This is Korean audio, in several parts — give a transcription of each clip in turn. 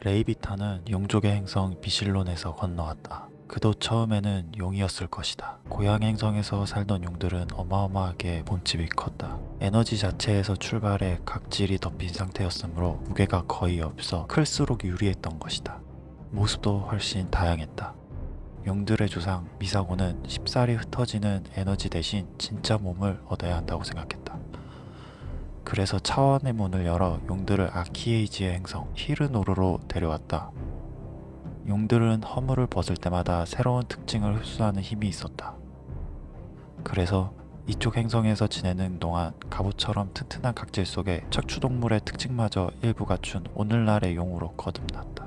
레이비타는 용족의 행성 미실론에서 건너왔다. 그도 처음에는 용이었을 것이다. 고향 행성에서 살던 용들은 어마어마하게 몸집이 컸다. 에너지 자체에서 출발해 각질이 덮인 상태였으므로 무게가 거의 없어 클수록 유리했던 것이다. 모습도 훨씬 다양했다. 용들의 조상 미사고는 쉽사리 흩어지는 에너지 대신 진짜 몸을 얻어야 한다고 생각했다. 그래서 차원의 문을 열어 용들을 아키에이지의 행성 히르노르로 데려왔다. 용들은 허물을 벗을 때마다 새로운 특징을 흡수하는 힘이 있었다. 그래서 이쪽 행성에서 지내는 동안 갑옷처럼 튼튼한 각질 속에 척추동물의 특징마저 일부 갖춘 오늘날의 용으로 거듭났다.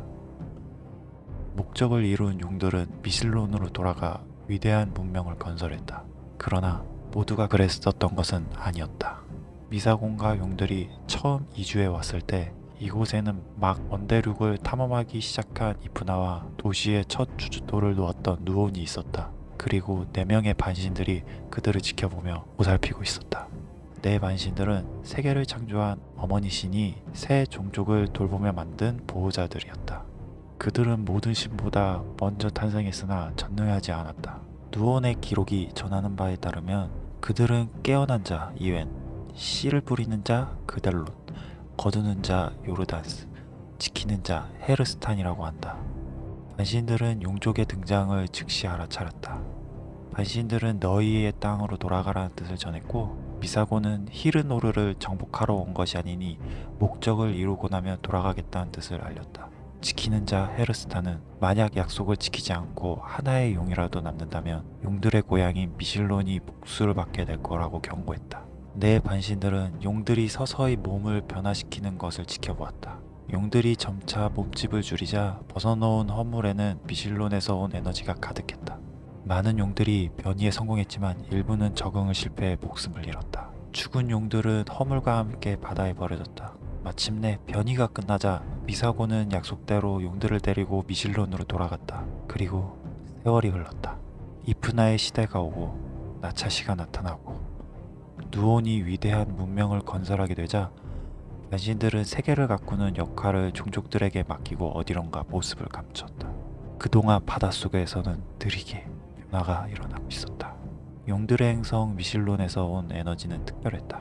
목적을 이룬 용들은 미실론으로 돌아가 위대한 문명을 건설했다. 그러나 모두가 그랬었던 것은 아니었다. 미사공과 용들이 처음 이주해 왔을 때 이곳에는 막 원대륙을 탐험하기 시작한 이프나와 도시의 첫 주주도를 놓았던 누온이 있었다. 그리고 네 명의 반신들이 그들을 지켜보며 보살피고 있었다. 네 반신들은 세계를 창조한 어머니 신이 새 종족을 돌보며 만든 보호자들이었다. 그들은 모든 신보다 먼저 탄생했으나 전능하지 않았다. 누온의 기록이 전하는 바에 따르면 그들은 깨어난 자 이웬, 씨를 뿌리는 자 그델롯, 거두는 자 요르단스, 지키는 자 헤르스탄이라고 한다. 반신들은 용족의 등장을 즉시 알아차렸다. 반신들은 너희의 땅으로 돌아가라는 뜻을 전했고 미사고는 히르노르를 정복하러 온 것이 아니니 목적을 이루고 나면 돌아가겠다는 뜻을 알렸다. 지키는 자 헤르스타는 만약 약속을 지키지 않고 하나의 용이라도 남는다면 용들의 고향인 미실론이 복수를 받게 될 거라고 경고했다. 내 반신들은 용들이 서서히 몸을 변화시키는 것을 지켜보았다. 용들이 점차 몸집을 줄이자 벗어놓은 허물에는 미실론에서 온 에너지가 가득했다. 많은 용들이 변이에 성공했지만 일부는 적응을 실패해 목숨을 잃었다. 죽은 용들은 허물과 함께 바다에 버려졌다. 마침내 변이가 끝나자 미사고는 약속대로 용들을 데리고 미실론으로 돌아갔다. 그리고 세월이 흘렀다. 이프나의 시대가 오고 나차시가 나타나고 누온이 위대한 문명을 건설하게 되자 반신들은 세계를 가꾸는 역할을 종족들에게 맡기고 어디론가 모습을 감췄다. 그동안 바닷속에서는 느리게 변화가 일어나고 있었다. 용들의 행성 미실론에서 온 에너지는 특별했다.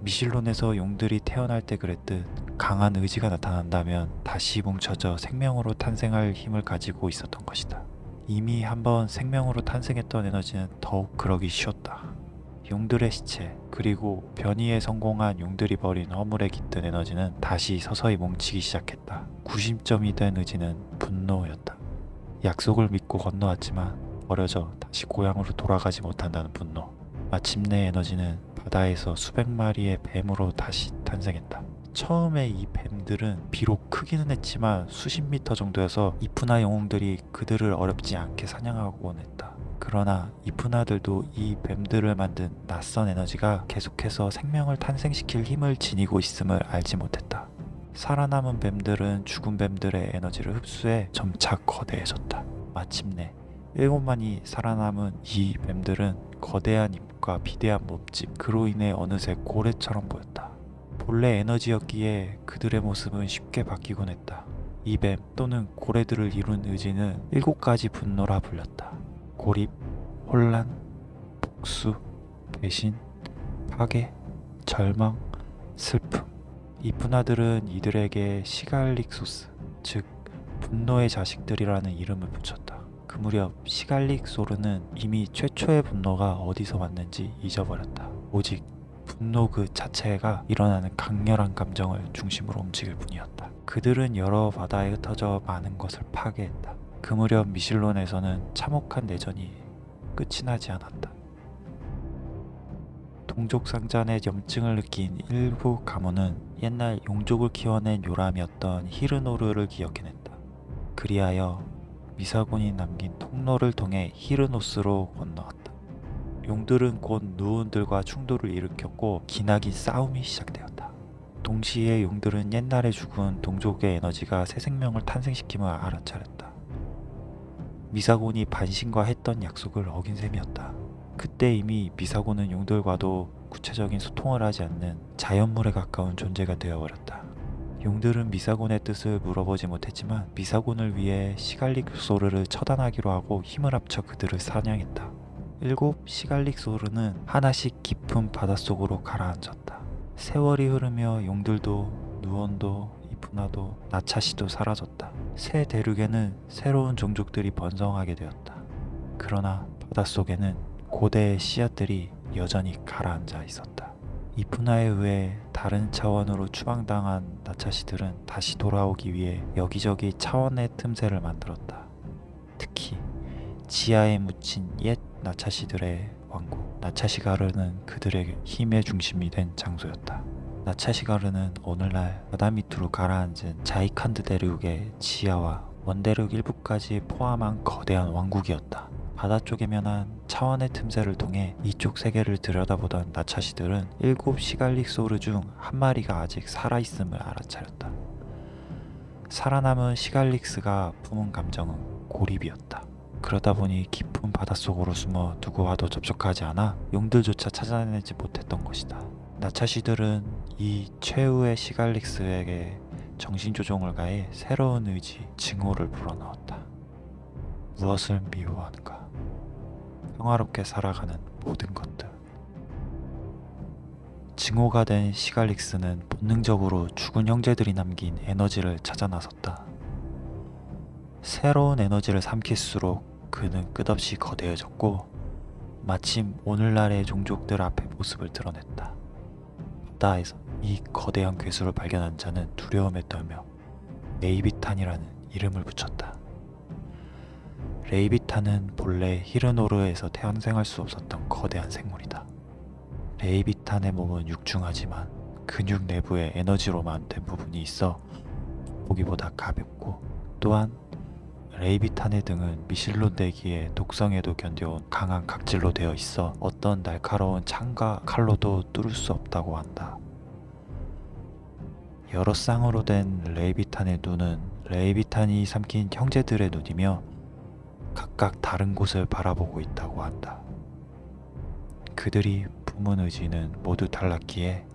미실론에서 용들이 태어날 때 그랬듯 강한 의지가 나타난다면 다시 뭉쳐져 생명으로 탄생할 힘을 가지고 있었던 것이다. 이미 한번 생명으로 탄생했던 에너지는 더욱 그러기 쉬웠다. 용들의 시체 그리고 변이에 성공한 용들이 버린 허물에 깃든 에너지는 다시 서서히 뭉치기 시작했다. 구심점이 된 의지는 분노였다. 약속을 믿고 건너왔지만 버려져 다시 고향으로 돌아가지 못한다는 분노. 마침내 에너지는 바다에서 수백 마리의 뱀으로 다시 탄생했다. 처음에 이 뱀들은 비록 크기는 했지만 수십 미터 정도여서 이프나 영웅들이 그들을 어렵지 않게 사냥하곤 했다. 그러나 이프나들도 이 뱀들을 만든 낯선 에너지가 계속해서 생명을 탄생시킬 힘을 지니고 있음을 알지 못했다. 살아남은 뱀들은 죽은 뱀들의 에너지를 흡수해 점차 거대해졌다. 마침내 일곱만이 살아남은 이 뱀들은 거대한 입과 비대한 몸집 그로 인해 어느새 고래처럼 보였다. 본래 에너지였기에 그들의 모습은 쉽게 바뀌곤 했다. 이 뱀 또는 고래들을 이룬 의지는 일곱 가지 분노라 불렸다. 고립, 혼란, 복수, 배신, 파괴, 절망, 슬픔. 이 분하들은 이들에게 시갈릭소스, 즉 분노의 자식들이라는 이름을 붙였다. 그 무렵 시갈릭 소르는 이미 최초의 분노가 어디서 왔는지 잊어버렸다. 오직 분노 그 자체가 일어나는 강렬한 감정을 중심으로 움직일 뿐이었다. 그들은 여러 바다에 흩어져 많은 것을 파괴했다. 그 무렵 미실론에서는 참혹한 내전이 끝이 나지 않았다. 동족상잔의 염증을 느낀 일부 가문은 옛날 용족을 키워낸 요람이었던 히르노르를 기억해냈다. 그리하여 미사군이 남긴 통로를 통해 히르노스로 건너왔다. 용들은 곧 누운들과 충돌을 일으켰고 기나긴 싸움이 시작되었다. 동시에 용들은 옛날에 죽은 동족의 에너지가 새 생명을 탄생시킴을 알아차렸다. 미사곤이 반신과 했던 약속을 어긴 셈이었다. 그때 이미 미사곤은 용들과도 구체적인 소통을 하지 않는 자연물에 가까운 존재가 되어버렸다. 용들은 미사곤의 뜻을 물어보지 못했지만 미사곤을 위해 시갈릭 소르를 처단하기로 하고 힘을 합쳐 그들을 사냥했다. 일곱 시갈릭 소르는 하나씩 깊은 바닷속으로 가라앉았다. 세월이 흐르며 용들도 누원도 이프나도 나차시도 사라졌다. 새 대륙에는 새로운 종족들이 번성하게 되었다. 그러나 바닷속에는 고대의 씨앗들이 여전히 가라앉아 있었다. 이프나에 의해 다른 차원으로 추방당한 나차시들은 다시 돌아오기 위해 여기저기 차원의 틈새를 만들었다. 특히 지하에 묻힌 옛 나차시들의 왕국 나차시가르는 그들의 힘의 중심이 된 장소였다. 나차시가르는 오늘날 바다 밑으로 가라앉은 자이칸드 대륙의 지하와 원대륙 일부까지 포함한 거대한 왕국이었다. 바다 쪽에 면한 차원의 틈새를 통해 이쪽 세계를 들여다보던 나차시들은 일곱 시갈릭 소르 중 한 마리가 아직 살아있음을 알아차렸다. 살아남은 시갈릭스가 품은 감정은 고립이었다. 그러다 보니 깊은 바닷속으로 숨어 누구와도 접촉하지 않아 용들조차 찾아내지 못했던 것이다. 나차시들은 이 최후의 시갈릭스에게 정신조종을 가해 새로운 의지, 증오를 불어넣었다. 무엇을 미워하는가? 평화롭게 살아가는 모든 것들. 증오가 된 시갈릭스는 본능적으로 죽은 형제들이 남긴 에너지를 찾아 나섰다. 새로운 에너지를 삼킬수록 그는 끝없이 거대해졌고 마침 오늘날의 종족들 앞에 모습을 드러냈다. 바다에서 이 거대한 괴수를 발견한 자는 두려움에 떨며 레비아탄이라는 이름을 붙였다. 레비아탄은 본래 히르노르에서 탄생할 수 없었던 거대한 생물이다. 레이비탄의 몸은 육중하지만 근육 내부에 에너지로만 된 부분이 있어 보기보다 가볍고 또한 레이비탄의 등은 미실론 대기의 독성에도 견뎌온 강한 각질로 되어 있어 어떤 날카로운 창과 칼로도 뚫을 수 없다고 한다. 여러 쌍으로 된 레이비탄의 눈은 레이비탄이 삼킨 형제들의 눈이며 각각 다른 곳을 바라보고 있다고 한다. 그들이 품은 의지는 모두 달랐기에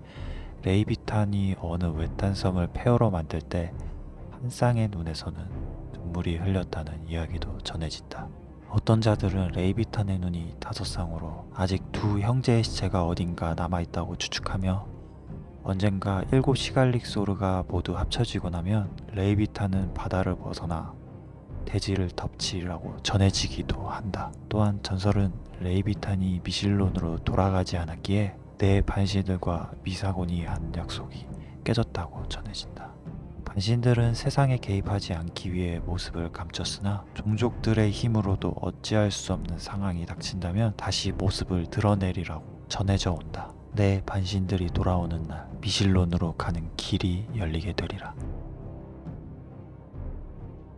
레이비탄이 어느 외딴 섬을 폐허로 만들 때 한 쌍의 눈에서는 눈물이 흘렸다는 이야기도 전해진다. 어떤 자들은 레이비탄의 눈이 다섯 쌍으로 아직 두 형제의 시체가 어딘가 남아있다고 추측하며 언젠가 일곱 시갈릭 소르가 모두 합쳐지고 나면 레이비탄은 바다를 벗어나 대지를 덮치리라고 전해지기도 한다. 또한 전설은 레이비탄이 미실론으로 돌아가지 않았기에 내 반신들과 미사곤이 한 약속이 깨졌다고 전해진다. 반신들은 세상에 개입하지 않기 위해 모습을 감췄으나 종족들의 힘으로도 어찌할 수 없는 상황이 닥친다면 다시 모습을 드러내리라고 전해져 온다. 내 반신들이 돌아오는 날 미실론으로 가는 길이 열리게 되리라.